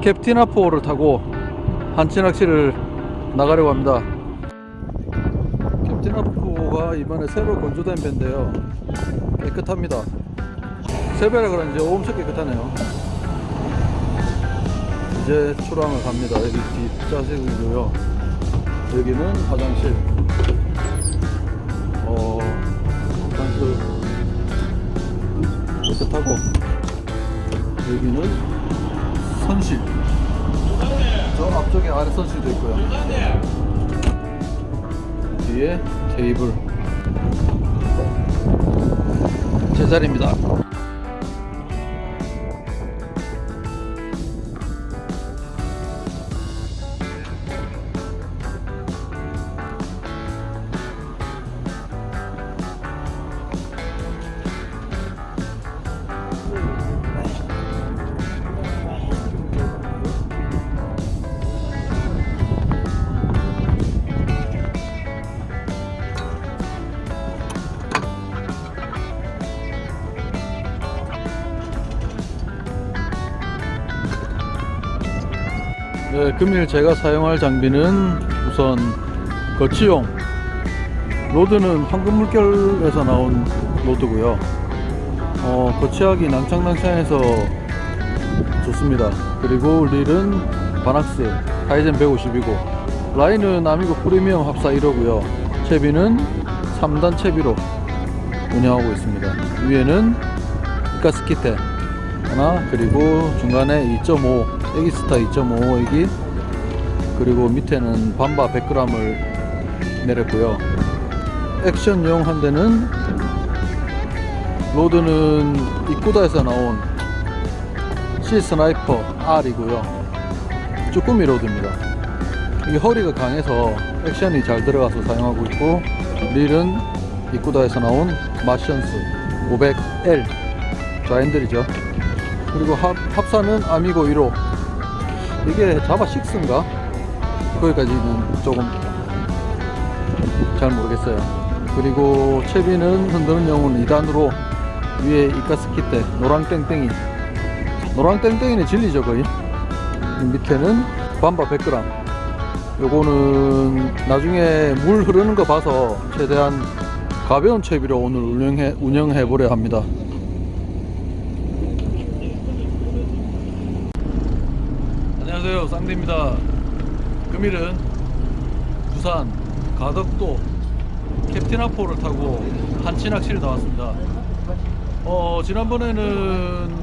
캡틴아포를 타고 한치낚시를 나가려고 합니다. 캡틴아포가 이번에 새로 건조된 배인데요. 깨끗합니다. 새배라 그런지 엄청 깨끗하네요. 이제 출항을 갑니다. 여기 뒷좌석이고요. 여기는 화장실. 어 화장실 깨끗하고. 여기는 선실. 저 앞쪽에 아래 선실도 있고요. 뒤에 테이블. 제자리입니다 네, 금일 제가 사용할 장비는 우선 거치용 rod는 황금물결에서 나온 rod고요. 어, 거치하기 낭창낭창해서 좋습니다. 그리고 릴은 바낙스 카이젠 150이고 라인은 아미고 프리미엄 합사 1호고요. 채비는 3단 채비로 운영하고 있습니다. 위에는 이카스키테 하나 그리고 중간에 2.5 에기스타 2.5 에기. 그리고 밑에는 밤바 100g을 내렸고요. 액션용 한 대는 rod는 이쿠다에서 나온 C 스나이퍼 R이고요. 쭈꾸미 rod입니다. 이게 허리가 강해서 액션이 잘 들어가서 사용하고 있고 릴은 이쿠다에서 나온 마션스 500L 좌핸들이죠 그리고 합, 합사는 아미고 1호. 이게 자바 6인가? 거기까지는 조금 잘 모르겠어요. 그리고 채비는 흔드는 영은 2단으로 위에 이카스키테 노랑 땡땡이. 노랑 땡땡이는 진리죠 거의. 밑에는 밤바 100g 요거는 나중에 물 흐르는 거 봐서 최대한 가벼운 채비로 오늘 운영해, 운영해 보려 합니다 쌍대입니다. 금일은 부산 가덕도 캡틴 아포를 타고 한치 낚시를 나왔습니다. 어 지난번에는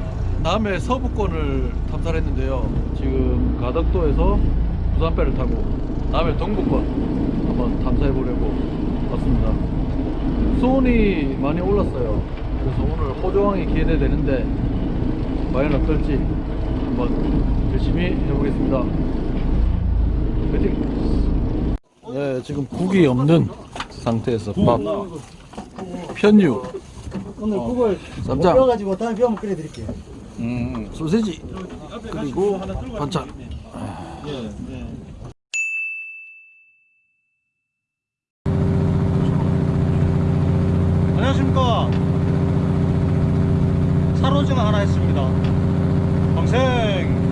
남해 서부권을 탐사를 했는데요. 지금 가덕도에서 부산배를 타고 남해 동부권 한번 탐사해 보려고 왔습니다. 수온이 많이 올랐어요. 그래서 오늘 호조항이 기대되는데 과연 어떨지 한번 열심히 해보겠습니다. 화이팅! 네, 지금 국이 없는 상태에서 밥, 편유, 오늘 국을 쌈장. 못 뼈가지고 다음에 뼈 한번 끓여드릴게요. 음, 소세지, 그리고 반찬. 안녕하십니까. 사로증 하나 했습니다. 방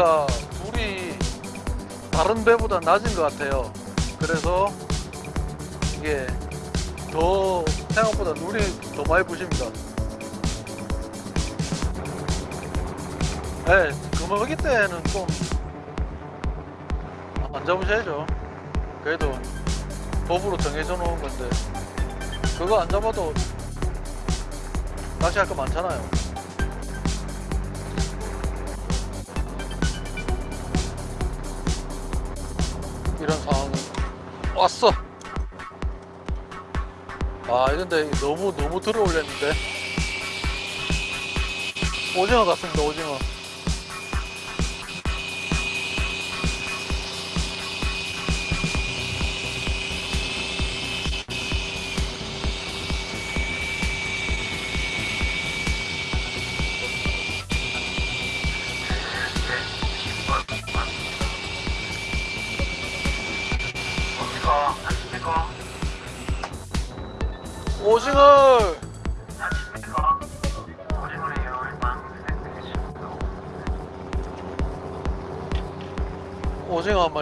여기가 물이 다른 배보다 낮은 것 같아요. 그래서 이게 더 생각보다 눈이 더 많이 부십니다. 네, 금어기 때는 좀 안 잡으셔야죠. 그래도 법으로 정해져 놓은 건데 그거 안 잡아도 낚시할 거 많잖아요. 이런 상황 왔어. 아 근데 너무 너무 들어 올렸는데. 오징어 같습니다 오징어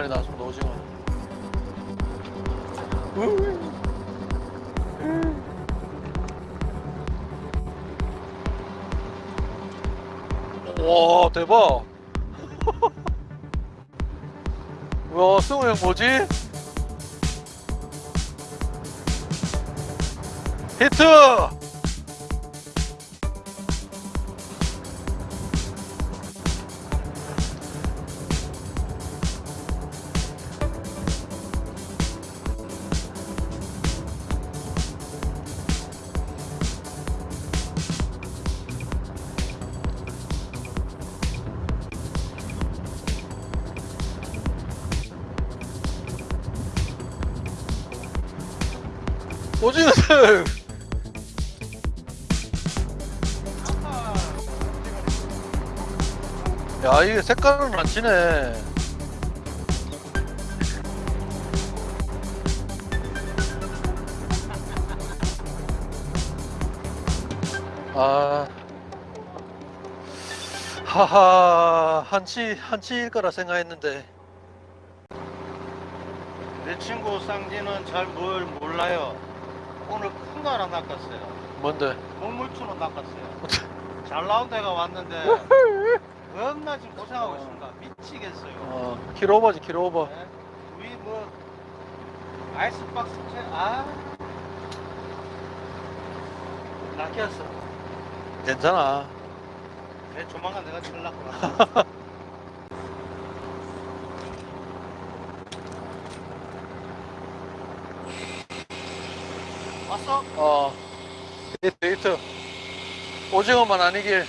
나왔습니다 오징어 와 대박 와 승우 형 뭐지? 히트! 오징어들! 야 이게 색깔은 안 치네 아 하하 한치 한치일 거라 생각했는데 내 친구 쌍지는 잘 뭘 몰라요. 오늘 큰 거 하나 낚았어요. 뭔데 먹물추로 낚았어요. 잘 나온 데가 왔는데 겁나 지금 고생하고 있습니다. 미치겠어요. 어 킬 오버지 킬 오버 네? 위뭐 아이스박스 채 아. 낚였어. 괜찮아 내 조만간 내가 칠라고 나. 왔어? 어 히트 히트 오징어만 아니길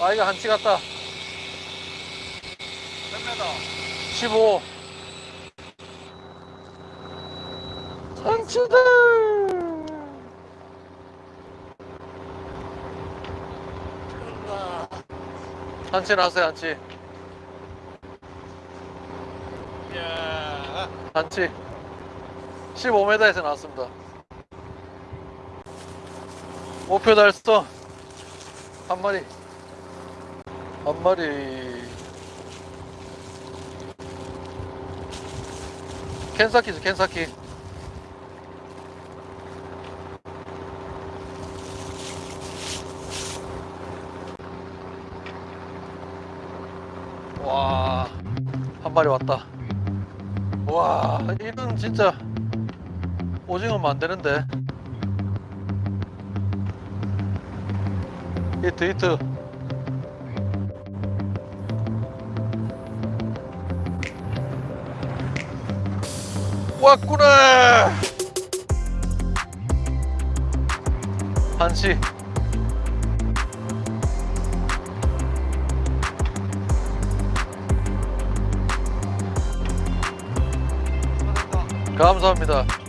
아 이거 한치 같다 몇 메다? 15 산치다 한치 나왔어요 한치 야. 한치 15m에서 나왔습니다 목표 달성 한 마리 한 마리 캔사키죠 캔사키 와, 한 마리 왔다. 와, 이건 진짜 오징어면 안 되는데. 히트, 히트. 왔구나! 한시. 감사합니다.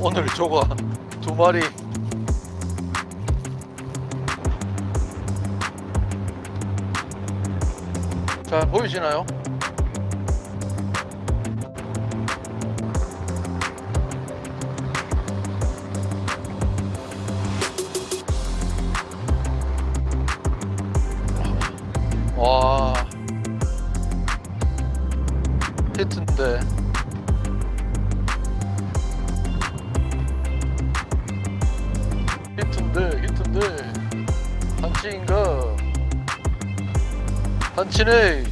오늘 조가 두 마리 자 보이시나요? 한치인가 한치네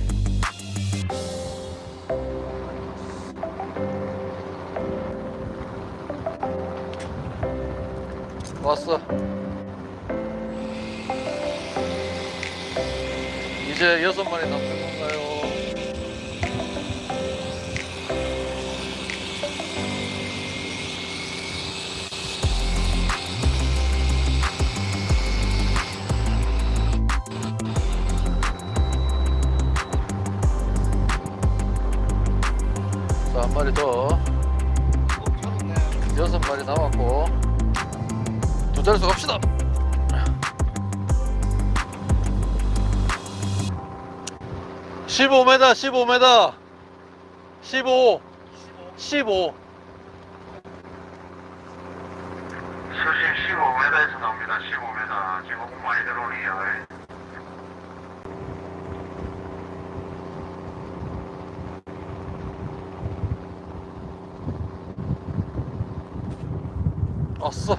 왔어. 이제 여섯 마리 남는 건가요? 마리 더. 여섯 마리 남았고. 두 자릿수 갑시다. (15m) (15m) (15) (15) 수심 15m에서 나옵니다. 15m. 지금 많이 들어오네요. 왔어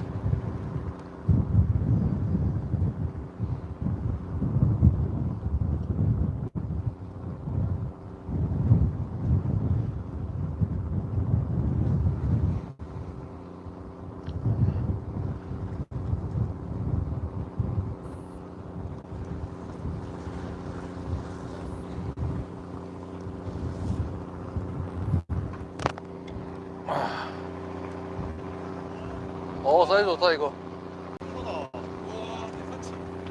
어 사이즈 좋다 이거.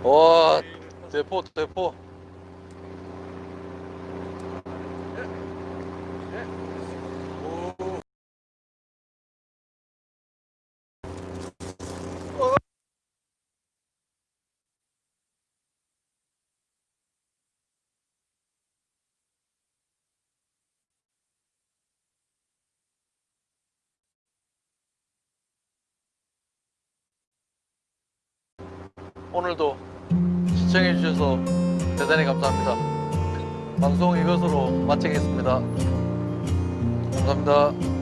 와 대포 대포 오늘도 시청해 주셔서 대단히 감사합니다. 방송 이것으로 마치겠습니다. 감사합니다